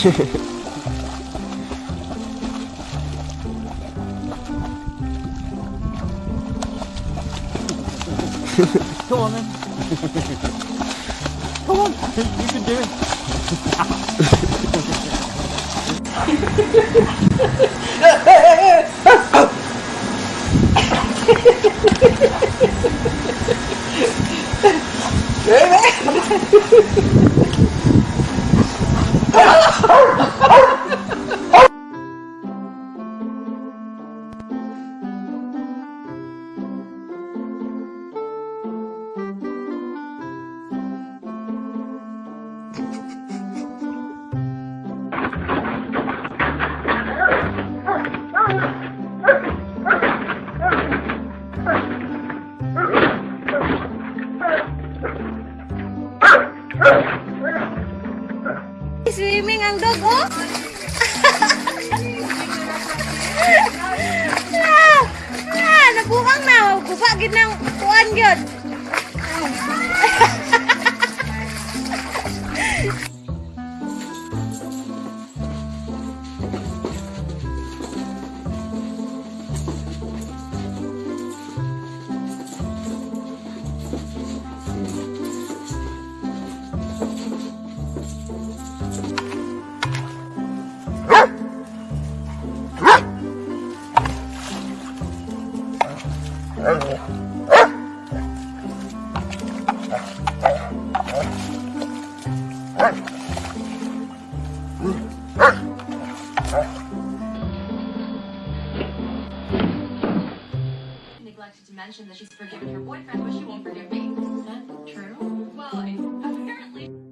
Come on then. Come on, you can do it. Swimming ang dog, oh! ah, ah, na. Kupa, gid ng kuan gyud. Neglected to mention that she's forgiven her boyfriend, but she won't forgive me. Is that true? Well, I, apparently.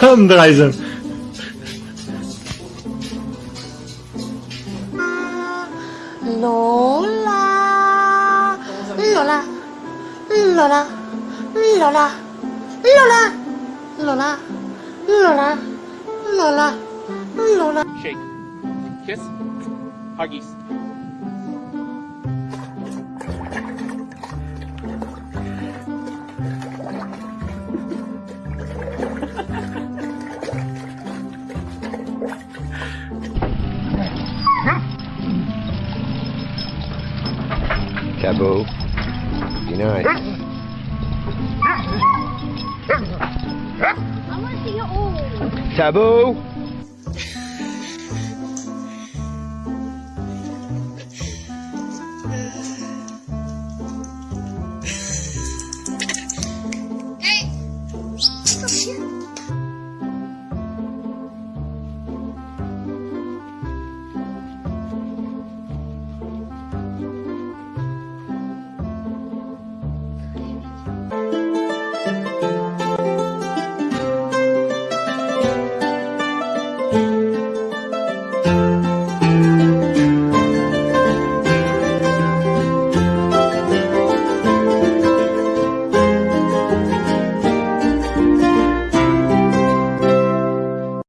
Komm, Dreisen. Lola. Lola. Lola. Lola. Lola. Lola. Lola. Lola. Lola. Shake. Kiss. Huggies. Taboo. Be nice. Taboo.